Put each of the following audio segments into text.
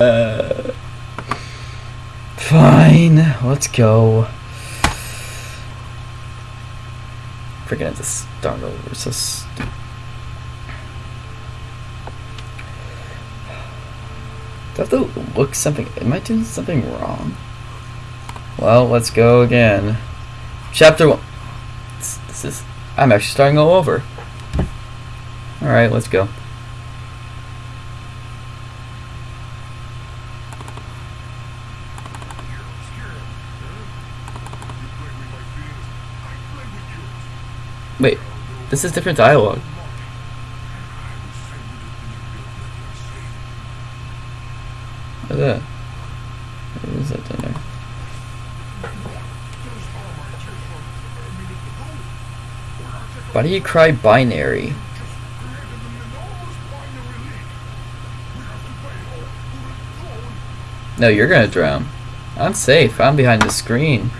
Uh, fine, let's go. Freaking this start over, so stupid. Do I have to look something? Am I doing something wrong? Well, let's go again. Chapter one. This, this is. I'm actually starting all over. Alright, let's go. Wait, this is different dialogue. What's that? What is that down there? Why do you cry binary? No, you're gonna drown. I'm safe. I'm behind the screen.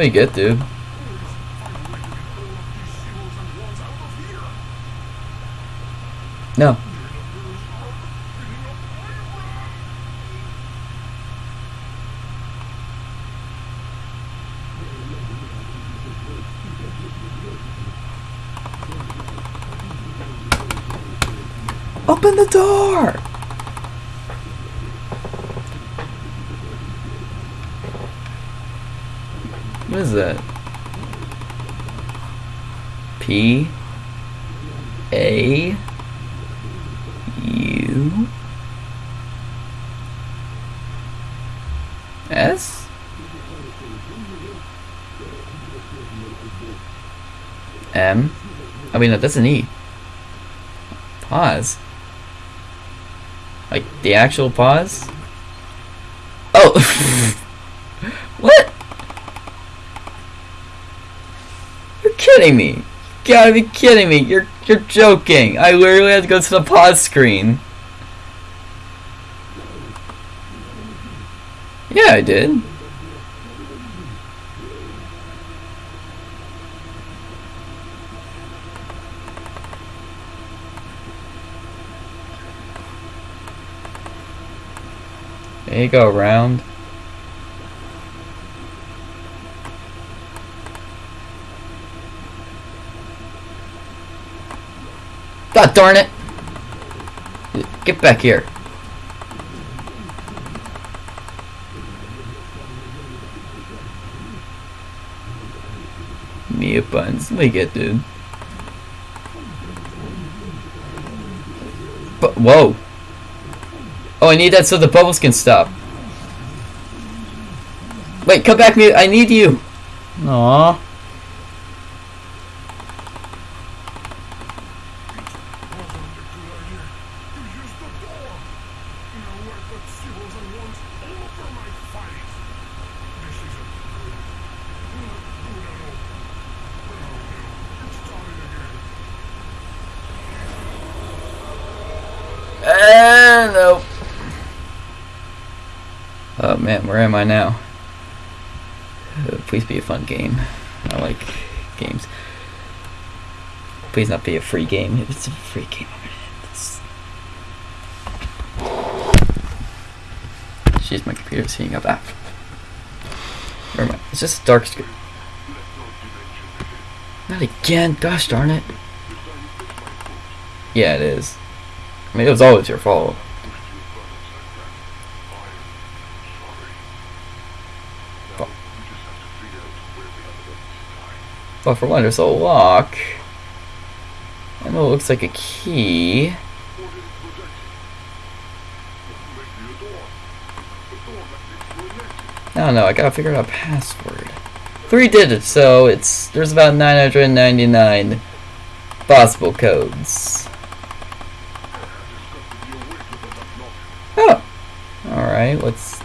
You get, dude. No. Open the door! What is that? P A U S M I mean that that's an E. Pause. Like the actual pause? Oh What? You're kidding me. You gotta be kidding me. You're you're joking. I literally had to go to the pause screen. Yeah, I did. There you go, round. God darn it! Get back here. Mia buns. Me get, dude. But whoa. Oh, I need that so the bubbles can stop. Wait, come back, Mia. I need you. Aww. Uh, nope. Oh man, where am I now? Please be a fun game. I like games. Please not be a free game. If it's a free game. Jeez, my computer's heating up. Ah. Never mind. It's just a dark screen. Not again. Gosh darn it. Yeah, it is. I mean, it was always your fault. But for one, there's a lock. And it looks like a key. I don't know, I gotta figure out a password. Three digits, so it's there's about 999 possible codes. Oh! Alright, let's...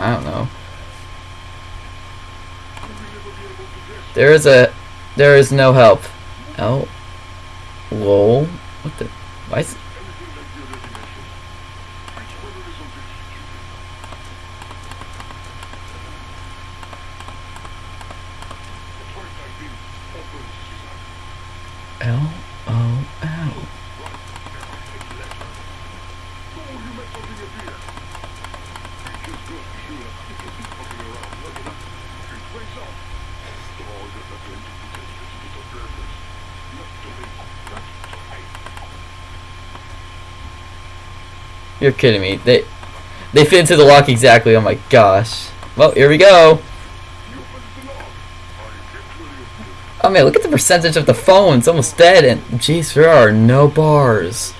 I don't know. There is a... There is no help. Oh. Whoa. What the? Why is? You're kidding me. They they fit into the lock exactly. Oh my gosh. Well, here we go. Oh man, look at the percentage of the phone. It's almost dead. And jeez, there are no bars.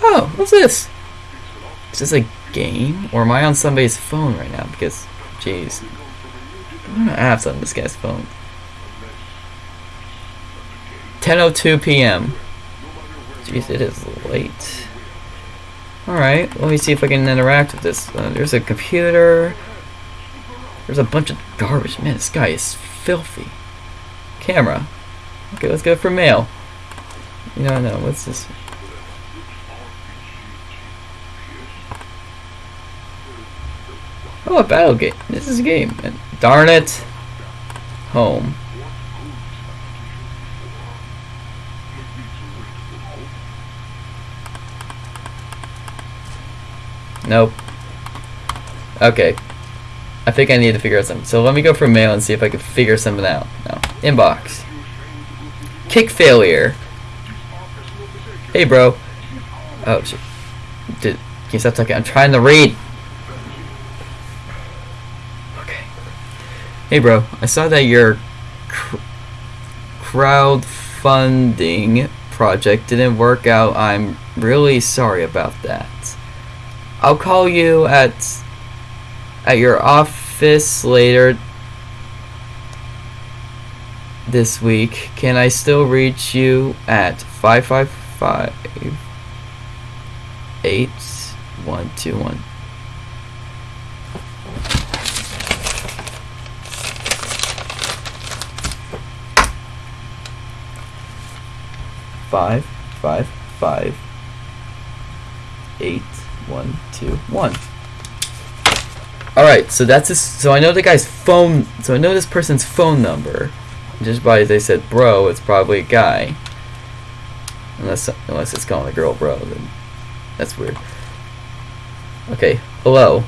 Oh, what's this? Is this a game? Or am I on somebody's phone right now? Because, jeez. I'm gonna have on this guy's phone. 10.02 p.m. Jeez, it is late. Alright, let me see if I can interact with this. Uh, there's a computer. There's a bunch of garbage. Man, this guy is filthy. Camera. Okay, let's go for mail. No, no, what's this? Oh, a battle game. This is a game. Darn it. Home. Nope. Okay. I think I need to figure out something. So let me go for mail and see if I can figure something out. No. Inbox. Kick failure. Hey, bro. Oh, shit. Did, can you stop talking? I'm trying to read. Okay. Hey, bro. I saw that your cr crowdfunding project didn't work out. I'm really sorry about that. I'll call you at at your office later this week. Can I still reach you at 555 8121? Five, five, five, eight, one, two, one. Alright, so that's his, so I know the guy's phone, so I know this person's phone number. Just by they said bro, it's probably a guy. Unless, unless it's calling a girl bro, then that's weird. Okay, hello.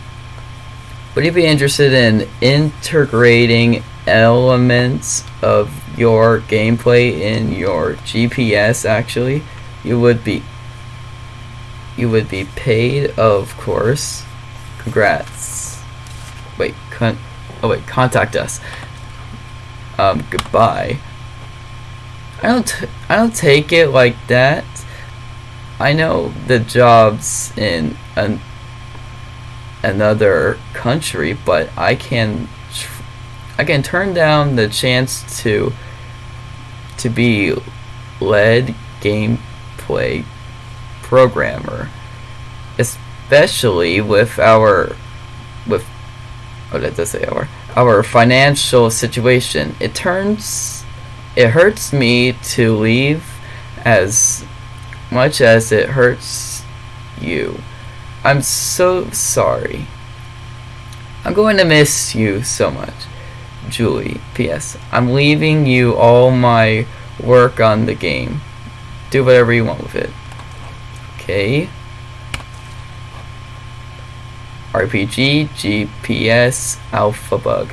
Would you be interested in integrating elements of your gameplay in your GPS actually? You would be you would be paid, of course. Congrats. Wait, con oh wait, contact us. Um, goodbye. I don't, I don't take it like that. I know the jobs in an another country, but I can, I can turn down the chance to, to be led gameplay programmer, especially with our with what did I say our our financial situation. It turns it hurts me to leave as much as it hurts you. I'm so sorry. I'm going to miss you so much. Julie, P.S. I'm leaving you all my work on the game. Do whatever you want with it. Okay. RPG, GPS, Alpha Bug.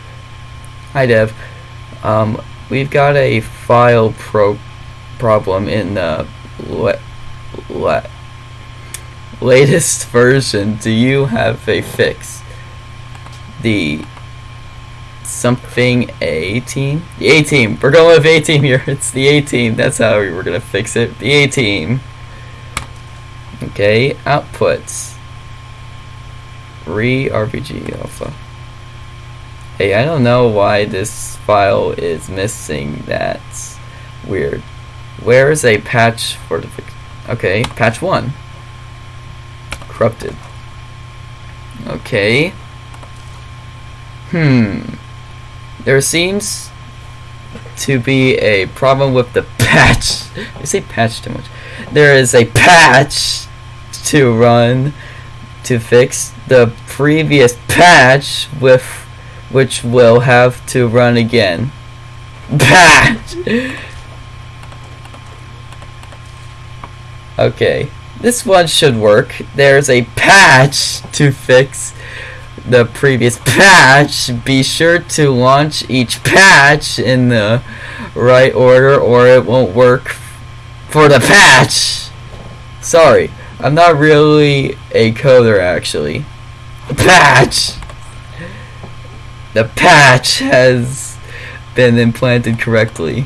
Hi Dev. Um, we've got a file pro problem in the le le latest version. Do you have a fix? The something A team? The A team. We're going with A team here. It's the A team. That's how we were gonna fix it. The A team. Okay, outputs. Re RPG alpha. Hey, I don't know why this file is missing That's Weird. Where is a patch for the Okay, patch 1. Corrupted. Okay. Hmm. There seems to be a problem with the patch. I say patch too much. There is a patch to run to fix the previous patch with which will have to run again. Patch! Okay, this one should work. There's a patch to fix the previous patch. Be sure to launch each patch in the right order or it won't work for the patch. Sorry, I'm not really a coder actually. The Patch! The patch has been implanted correctly.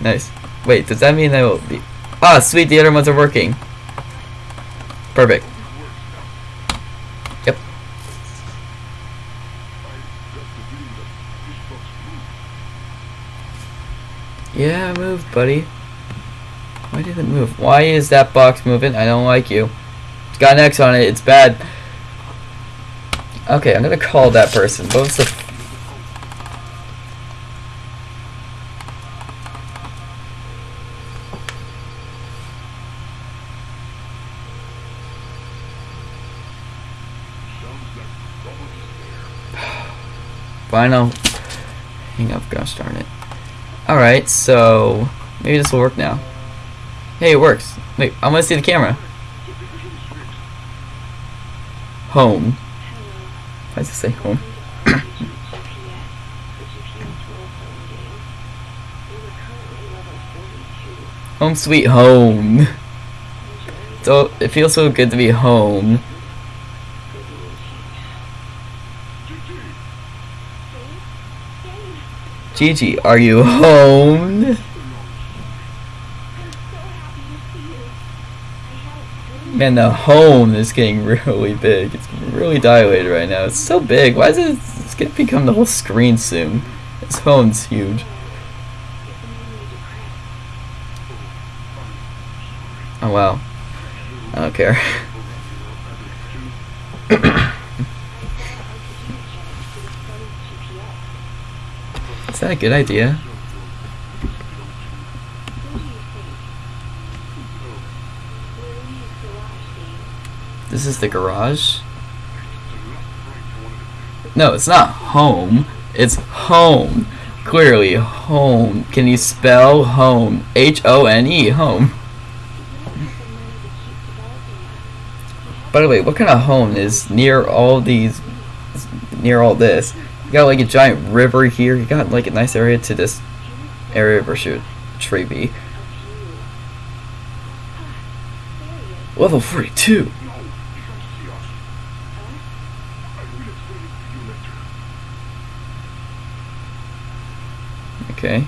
Nice. Wait, does that mean I will be... Ah, sweet, the other ones are working. Perfect. Yep. Yeah, move, buddy. Why did it move? Why is that box moving? I don't like you. It's got an X on it. It's bad. Okay, I'm gonna call that person. What was the Final. Hang up, gosh darn it. Alright, so maybe this will work now. Hey, it works. Wait, I want to see the camera. Home. Why does it say home? home sweet home. So it feels so good to be home. Gigi, are you home? Man, the home is getting really big. It's really dilated right now. It's so big. Why is it? It's gonna become the whole screen soon. This home's huge. Oh wow. I don't care. Is that a good idea? This is the garage? No, it's not home. It's home. Clearly, home. Can you spell home? H-O-N-E, home. By the way, what kind of home is near all these, near all this? You got like a giant river here. You got like a nice area to this area where should tree be. Level 42. Okay.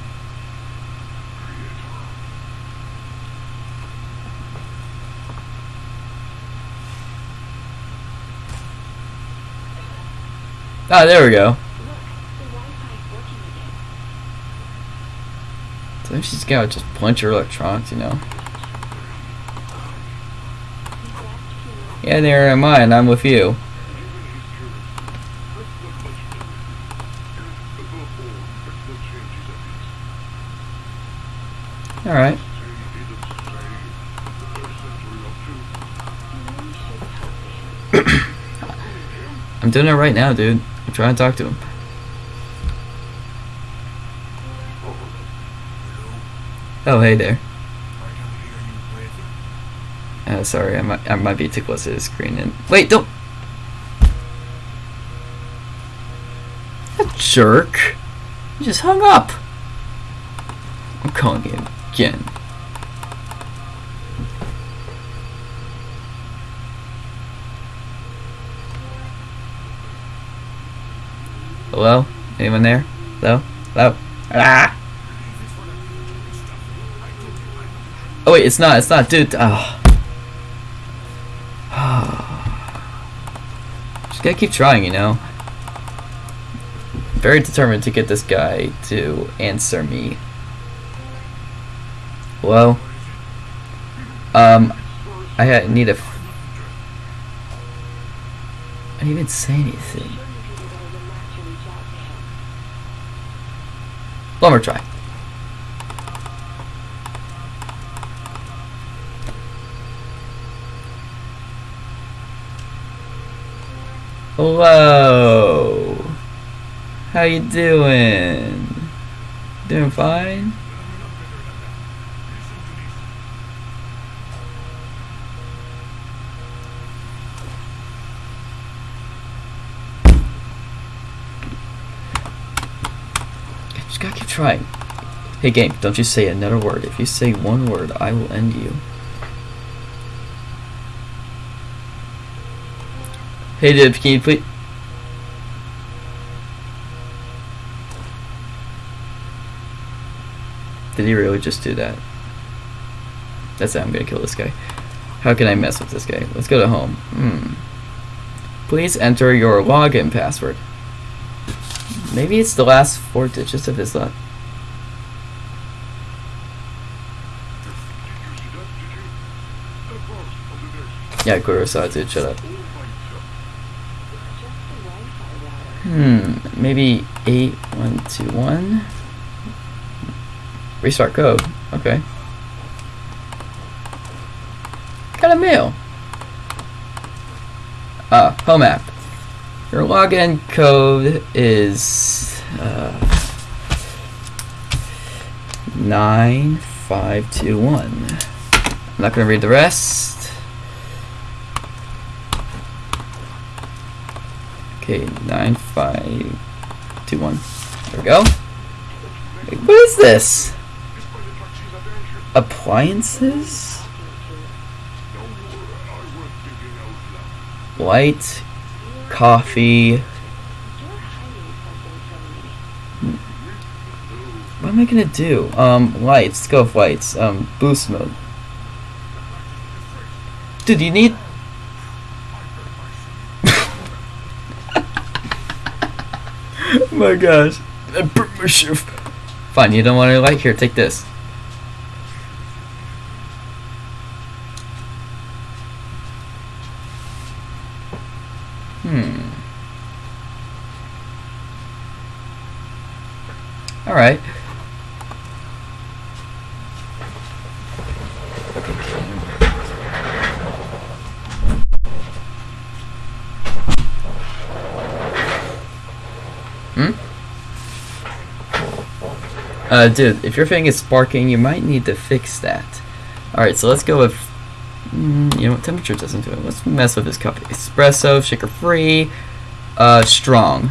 Ah, there we go. Look, the one pipe working again. So she's gotta just punch her electronics, you know. Yeah, there am I, and I'm with you. Alright. I'm doing it right now, dude. I'm trying to talk to him. Oh, hey there. Uh, sorry, I might, I might be too close to the screen. And wait, don't. A jerk. He just hung up. I'm calling him again. Hello? Anyone there? Hello? Hello? Ah! Oh wait, it's not, it's not, dude. Oh. Just gotta keep trying, you know. Very determined to get this guy to answer me. Hello? Um, I need a. I didn't even say anything. One more try. Hello. How you doing? Doing fine? Trying. Hey game, don't you say another word. If you say one word, I will end you. Hey Dib, can you please... Did he really just do that? That's it, I'm gonna kill this guy. How can I mess with this guy? Let's go to home. Hmm. Please enter your login password. Maybe it's the last four digits of his last. Yeah, Kurosawa dude, shut up. Hmm, maybe 8121. Restart code. Okay. Got a mail. Ah, home app. Your login code is uh, 9521. I'm not going to read the rest. Okay, 9521. There we go. What is this? Appliances? Light, coffee. What am I gonna do? Um, lights. Let's go with lights. Um, boost mode. Dude, you need. oh my gosh. I burnt my shift. Fine, you don't want any light? Here, take this. Hmm. Alright. Uh, dude, if your thing is sparking, you might need to fix that. Alright, so let's go with... Mm, you know what? Temperature doesn't do it. Let's mess with this cup. Espresso, shaker free, uh, strong.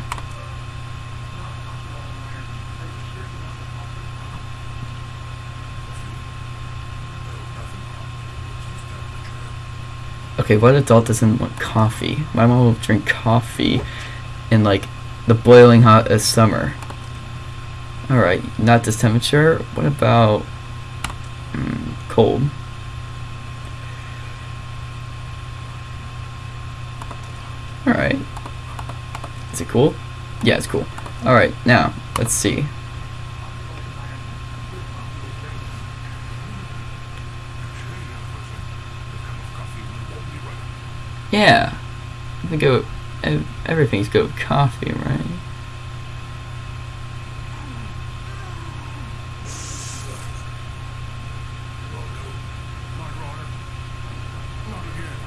Okay, what adult doesn't want coffee? My mom will drink coffee in like the boiling hot of summer. Alright, not this temperature. What about mm, cold? Alright. Is it cool? Yeah, it's cool. Alright, now, let's see. Yeah. I think it, everything's good with coffee, right?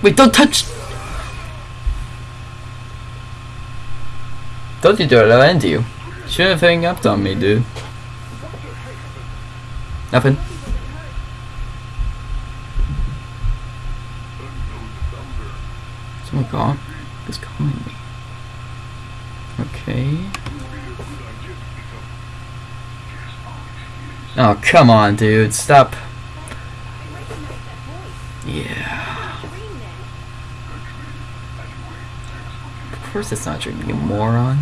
Wait, don't touch! Don't you to I'll end you. Shouldn't have hung up on me, dude. Nothing. Someone call is calling me. Okay. Oh, come on, dude. Stop. Yeah. Of course it's not drinking, you moron.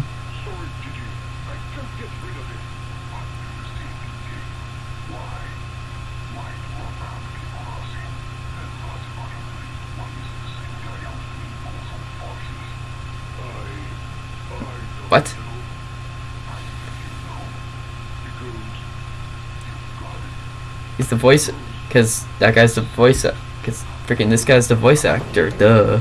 What? He's the voice, cause that guy's the voice, cause freaking this guy's the voice actor. Duh.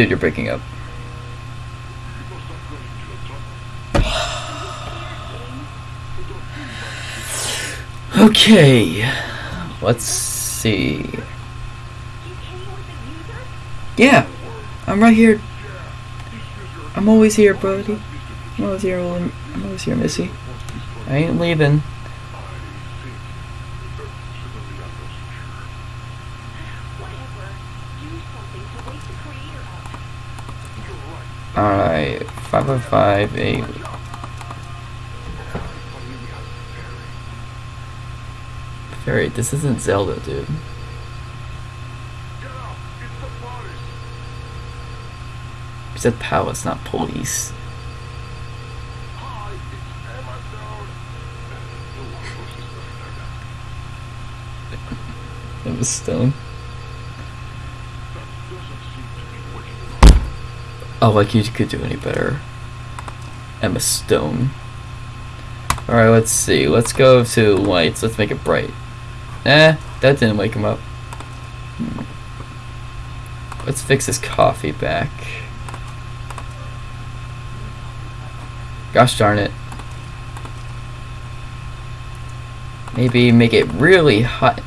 Dude, you're breaking up. Okay, let's see. Yeah, I'm right here. I'm always here, buddy. I'm always here, I'm always here, Missy. I ain't leaving. Alright, 5058. Fairy, this isn't Zelda, dude. You said palace, not police. It was stone. Oh, like you could do any better. Emma Stone. Alright, let's see. Let's go to lights. Let's make it bright. Eh, that didn't wake him up. Let's fix his coffee back. Gosh darn it. Maybe make it really hot.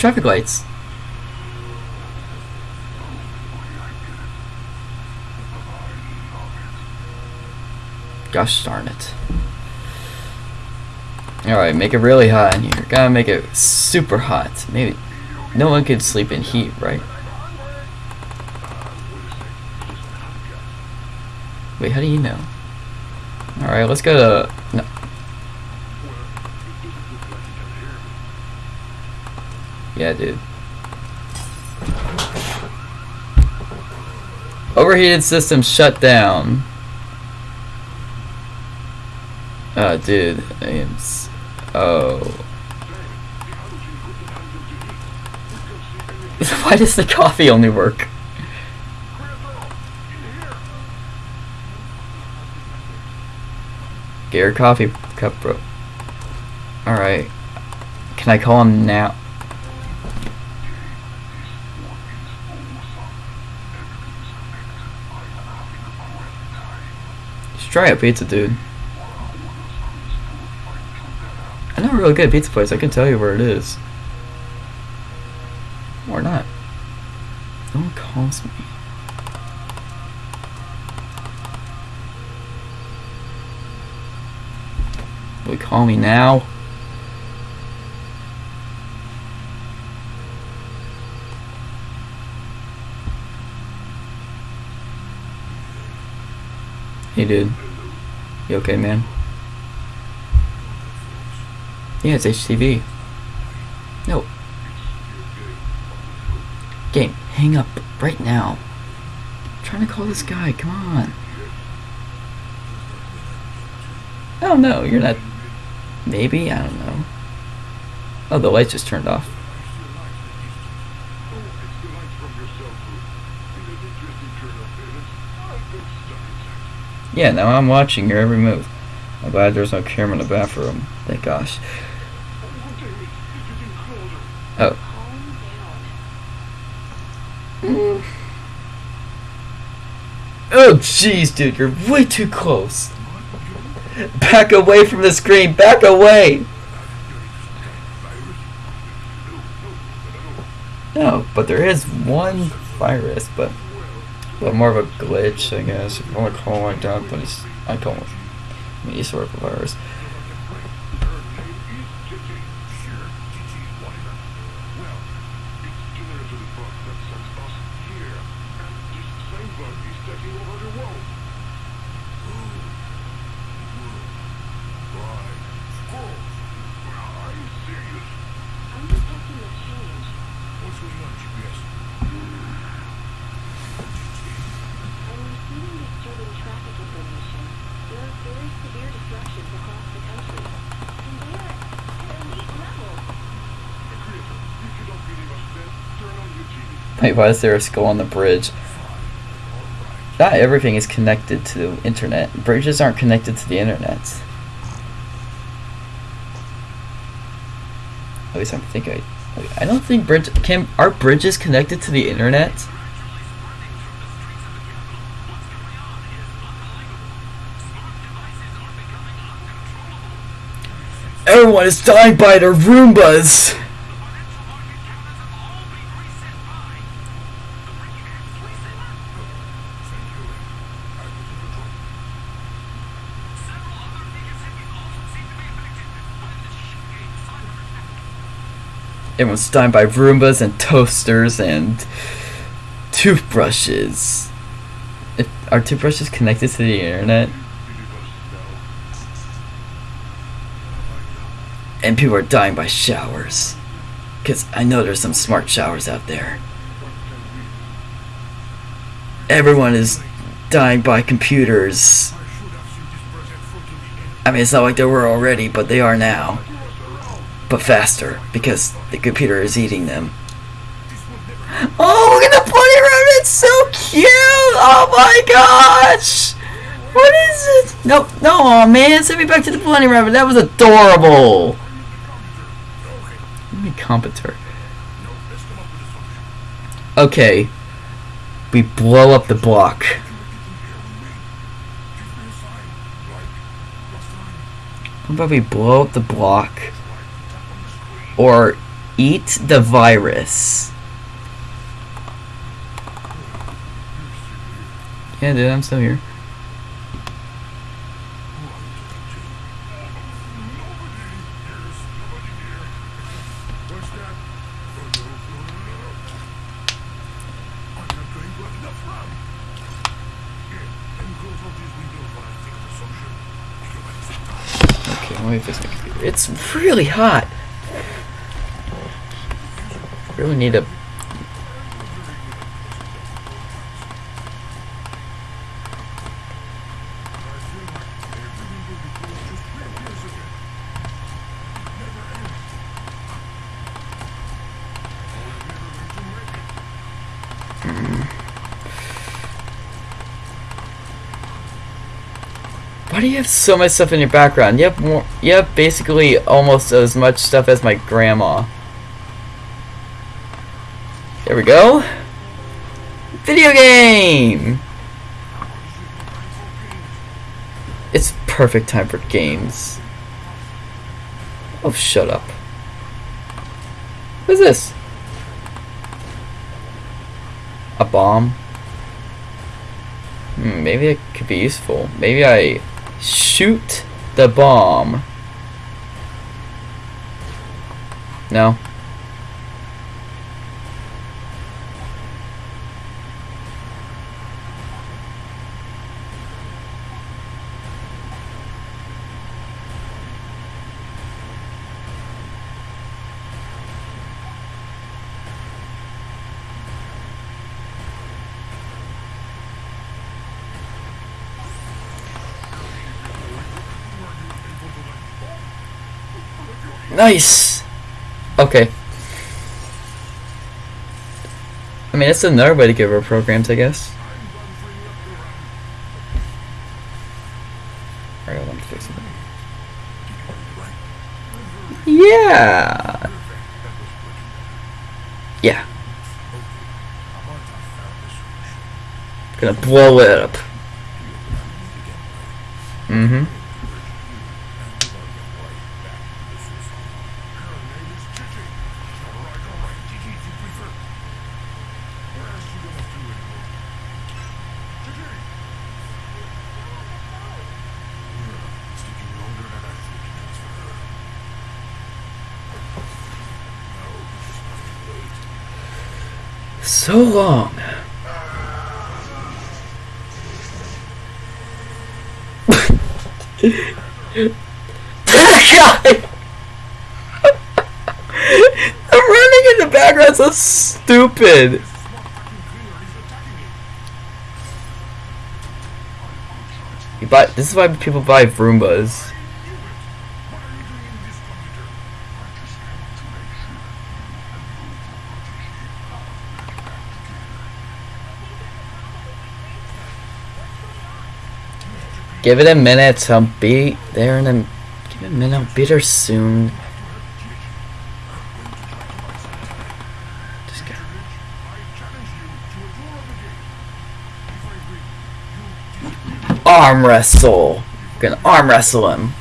Traffic lights. Gosh darn it. Alright, make it really hot in here. Gotta make it super hot. Maybe no one could sleep in heat, right? Wait, how do you know? Alright, let's go to... No. Yeah, dude. Overheated system shut down. Ah, oh, dude. I am s oh. Why does the coffee only work? Get your coffee cup, bro. Alright. Can I call him now? Try a pizza, dude. I know a really good pizza place. I can tell you where it is. Or not. No one calls me. Will call me now? Hey dude. You okay man? Yeah, it's HTV. No. Game, hang up right now. I'm trying to call this guy, come on. Oh no, you're not. Maybe? I don't know. Oh, the light just turned off. Yeah, now I'm watching your every move. I'm glad there's no camera in the bathroom. Thank gosh. Oh. Mm. Oh, jeez, dude, you're way too close. Back away from the screen. Back away. No, but there is one virus, but but more of a glitch, I guess. You want to call it like that, but it's I call it sort of virus. Wait, why is there a skull on the bridge? Not everything is connected to the internet. Bridges aren't connected to the internet. At least I'm thinking. I, I don't think bridge can are bridges connected to the internet. Everyone is dying by their Roombas. Everyone's dying by Roombas and toasters and toothbrushes. Are toothbrushes connected to the internet? And people are dying by showers. Because I know there's some smart showers out there. Everyone is dying by computers. I mean, it's not like they were already, but they are now. But faster, because the computer is eating them. Oh, look at the bunny rabbit! It's so cute! Oh my gosh! What is it? No, no, man, send me back to the bunny rabbit. That was adorable. Me competent. Okay. We blow up the block. How about we blow up the block? Or eat the virus? Yeah, dude, I'm still here. My computer. It's really hot. Really need a Why do you have so much stuff in your background? You have more. You have basically almost as much stuff as my grandma. There we go. Video game. It's perfect time for games. Oh, shut up. What is this? A bomb? Hmm, maybe it could be useful. Maybe I shoot the bomb. No. Nice! Okay. I mean, that's another way to rid of programs, I guess. Yeah! Yeah. Gonna blow it up. Mm-hmm. So long. God! I'm running in the background so stupid. You buy this is why people buy Roombas. Give it a minute, I'll be there in a give it a minute, I'll be there soon. Arm wrestle. Gonna arm wrestle him.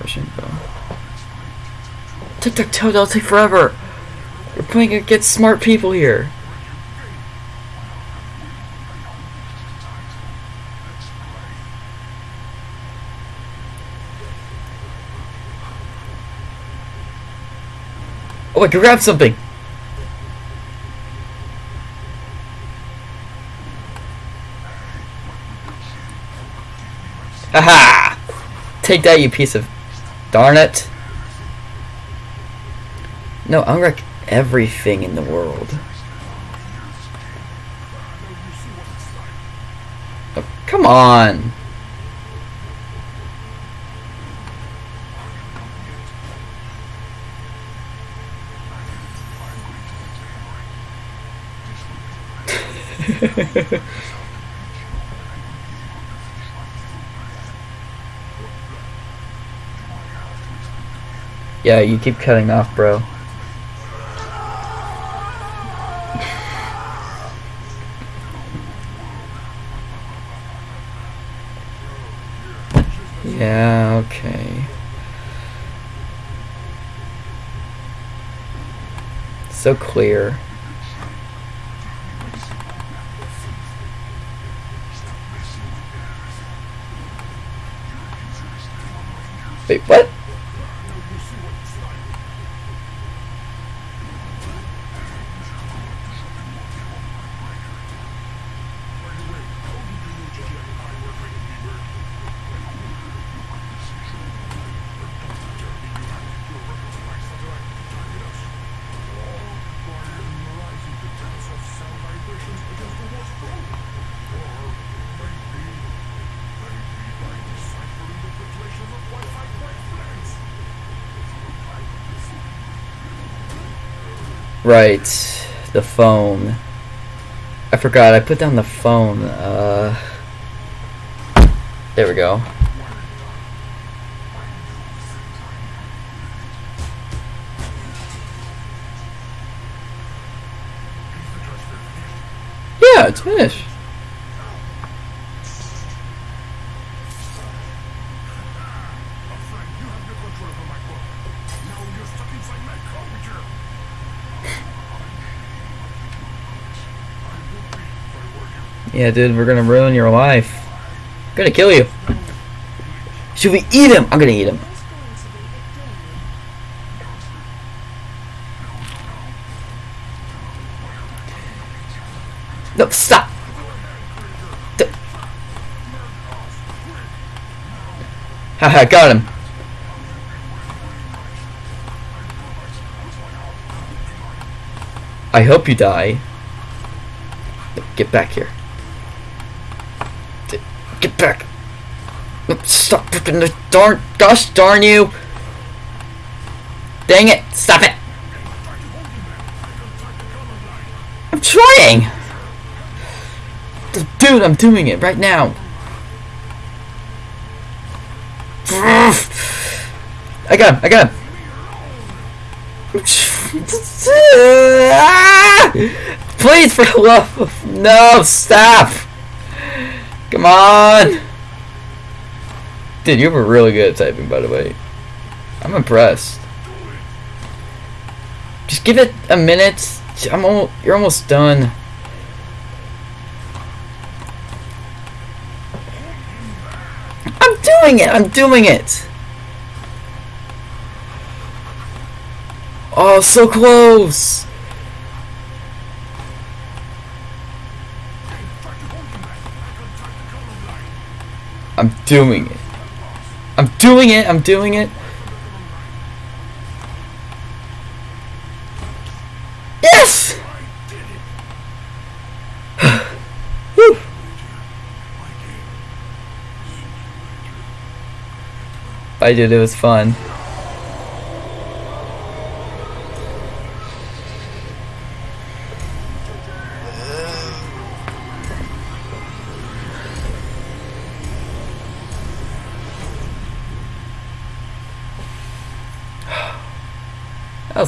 Russian bow. Tic tac toe, that'll take forever. We're playing against smart people here. Oh, I can grab something. Aha! Take that, you piece of... Darn it. No, I'll wreck everything in the world. Oh, come on! yeah, you keep cutting off, bro. So clear. Wait, what? Right, the phone. I forgot, I put down the phone. Uh, there we go. Yeah, it's finished. Yeah, dude, we're gonna ruin your life. I'm gonna kill you. Should we eat him? I'm gonna eat him. No, stop! Haha, got him. I hope you die. Get back here. Get back. Stop ripping the darn. Gosh darn you. Dang it. Stop it. I'm trying. Dude, I'm doing it right now. I got him. I got him. Please, for the love of no, stop! Come on! Dude, you were really good at typing, by the way. I'm impressed. Just give it a minute. I'm al you're almost done. I'm doing it. I'm doing it. Oh, so close. I'm doing it. I'm doing it. I'm doing it. Yes! I did. It was fun.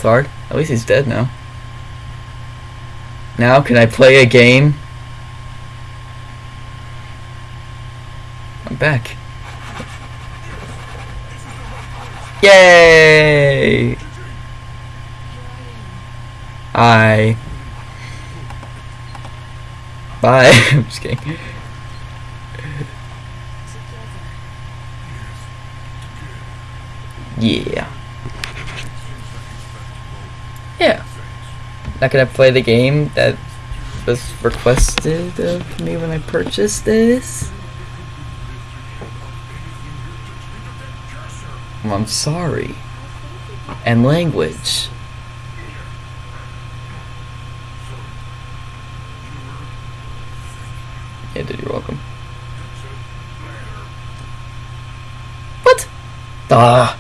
Hard. At least he's dead now. Now can I play a game? I'm back. Yay! Hi. Bye. I'm just kidding. Yeah. Now gonna play the game that was requested of me when I purchased this? I'm sorry. And language. Yeah, dude, you're welcome. What? Ah.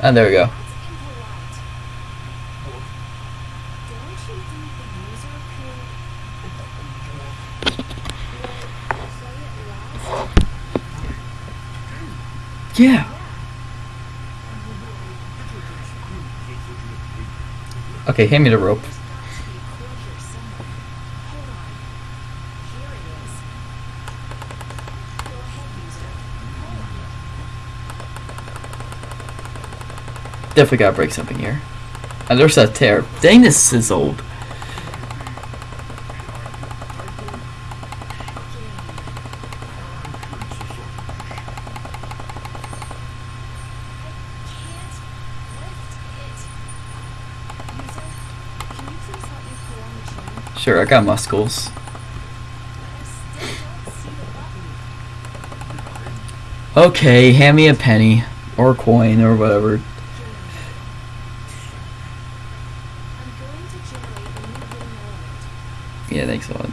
And there we go. Yeah. Okay, hand me the rope. Definitely gotta break something here. And there's a tear. Dang, this is old. Sure, I got muscles. Okay, hand me a penny. Or coin, or whatever. Yeah, thanks a lot.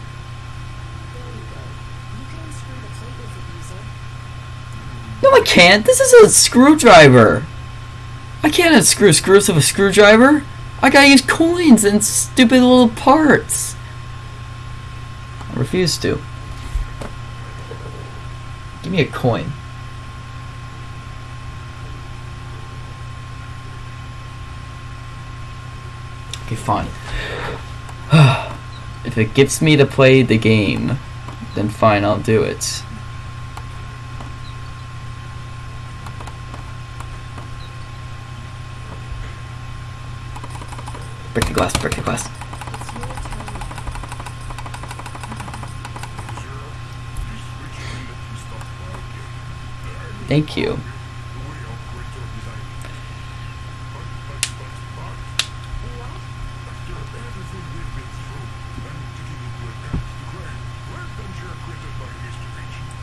No, I This is a screwdriver. I can't unscrew screws with a screwdriver. I gotta use coins and stupid little parts. I refuse to. Give me a coin. Okay, fine. if it gets me to play the game, then fine, I'll do it. Break the glass, break the glass. Thank you.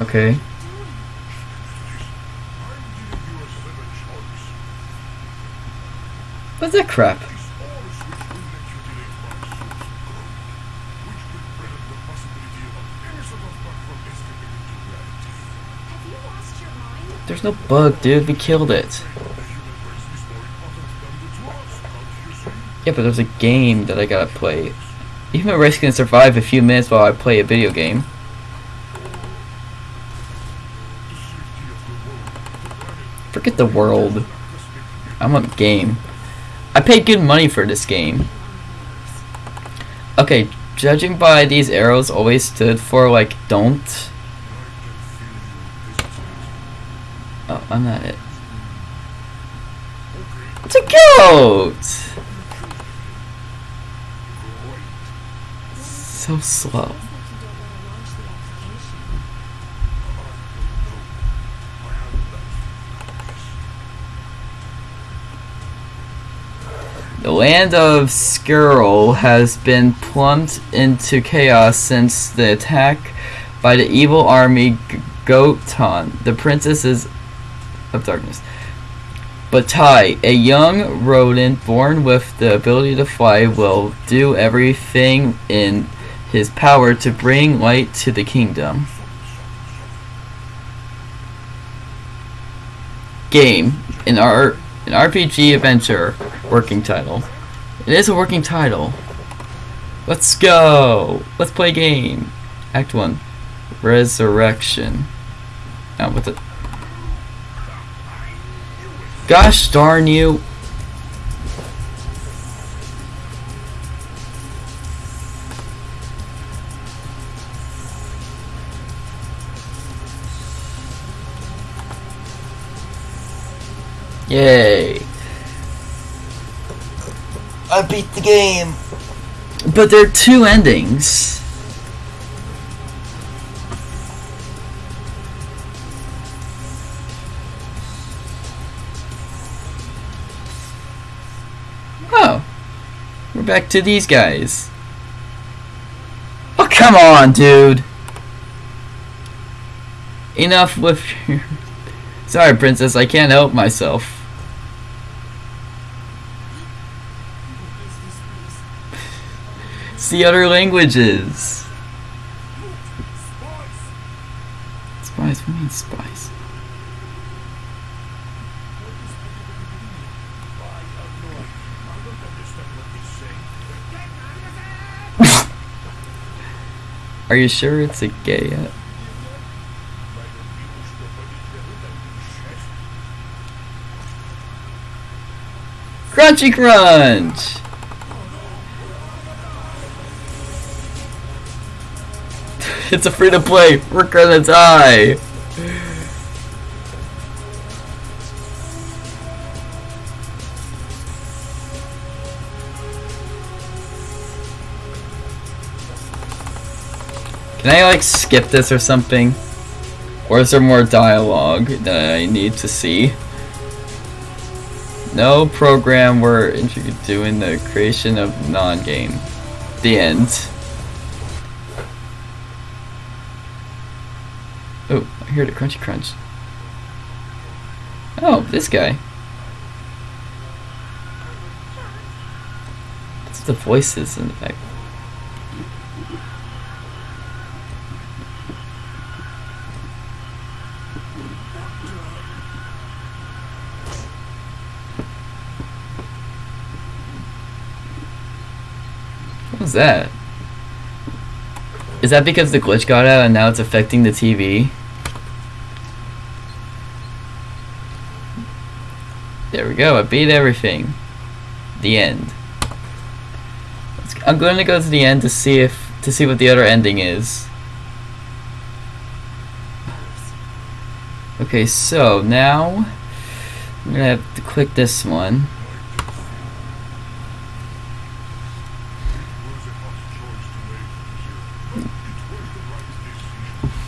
Okay. What's that crap? There's no bug, dude. We killed it. Yeah, but there's a game that I gotta play. Even a race can survive a few minutes while I play a video game. Forget the world. I want game. I paid good money for this game. Okay, judging by these arrows always stood for like don't. I'm not it. It's a goat! So slow. The land of Skrull has been plumbed into chaos since the attack by the evil army Gotan, the princesses of darkness. But Tai, a young rodent born with the ability to fly, will do everything in his power to bring light to the kingdom. Game, an art an RPG adventure working title. It is a working title. Let's go! Let's play game. Act 1. Resurrection. Now with it. Gosh darn you. Yay. I beat the game. But there are two endings. We're back to these guys. Oh, come on, dude. Enough with your... Sorry, princess, I can't help myself. See other languages. Spies? What do spies? Are you sure it's a gay app? Crunchy Crunch! it's a free to play. We're gonna die. Can I like skip this or something? Or is there more dialogue that I need to see? No program we're doing the creation of non-game. The end. Oh, I heard a crunchy crunch. Oh, this guy. It's the voices in the back. That? Is that because the glitch got out and now it's affecting the TV? There we go, I beat everything. The end. I'm going to go to the end to see if to see what the other ending is. Okay, so now I'm gonna have to click this one.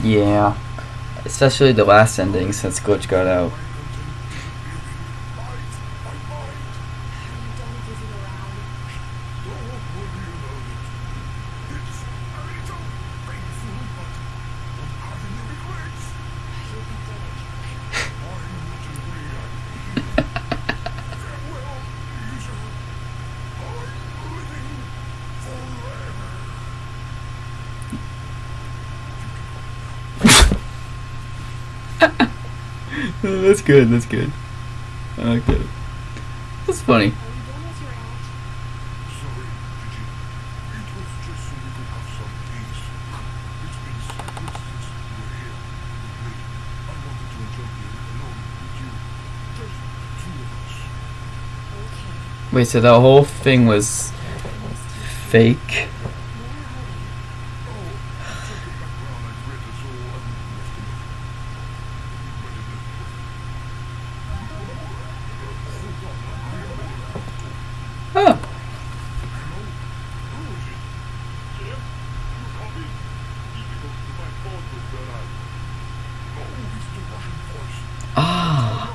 Yeah. Especially the last ending since Glitch got out. that's good, that's good. I like that. That's funny. Wait, so the whole thing was fake? Oh. Ah.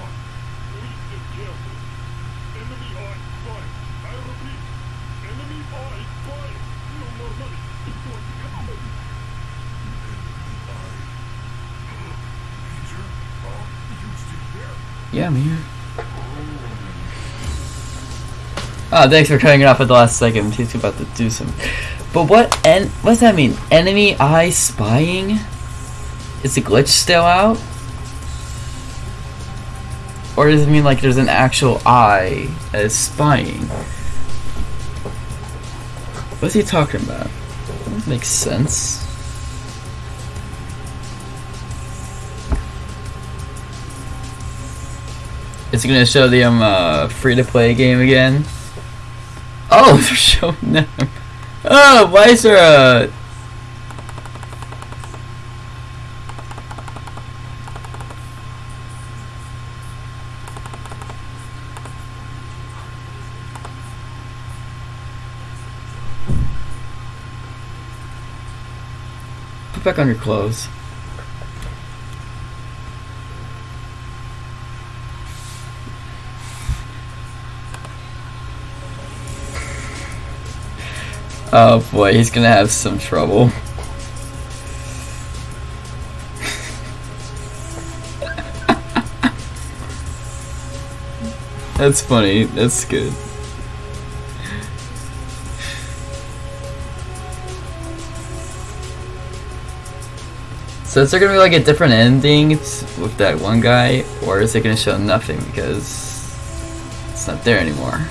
Yeah, I'm here. Oh, thanks for cutting it off at the last second. He's about to do some. But what? En- what does that mean? Enemy eye spying? Is the glitch still out? Or does it mean like there's an actual eye that is spying? What's he talking about? That makes sense. Is it gonna show the um uh, free to play game again? Oh, they're showing them. Oh, why is there a... Put back on your clothes. Oh boy, he's gonna have some trouble. That's funny. That's good. So is there gonna be like a different ending with that one guy, or is it gonna show nothing because it's not there anymore?